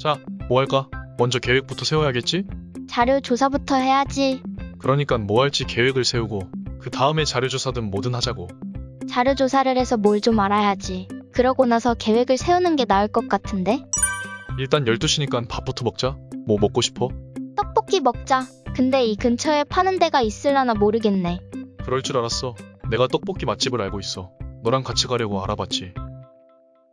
자, 뭐 할까? 먼저 계획부터 세워야겠지? 자료 조사부터 해야지. 그러니까 뭐 할지 계획을 세우고 그 다음에 자료 조사든 뭐든 하자고. 자료 조사를 해서 뭘 좀 알아야지. 그러고 나서 계획을 세우는 게 나을 것 같은데? 일단 12시니까 밥부터 먹자. 뭐 먹고 싶어? 떡볶이 먹자. 근데 이 근처에 파는 데가 있을라나 모르겠네. 그럴 줄 알았어. 내가 떡볶이 맛집을 알고 있어. 너랑 같이 가려고 알아봤지.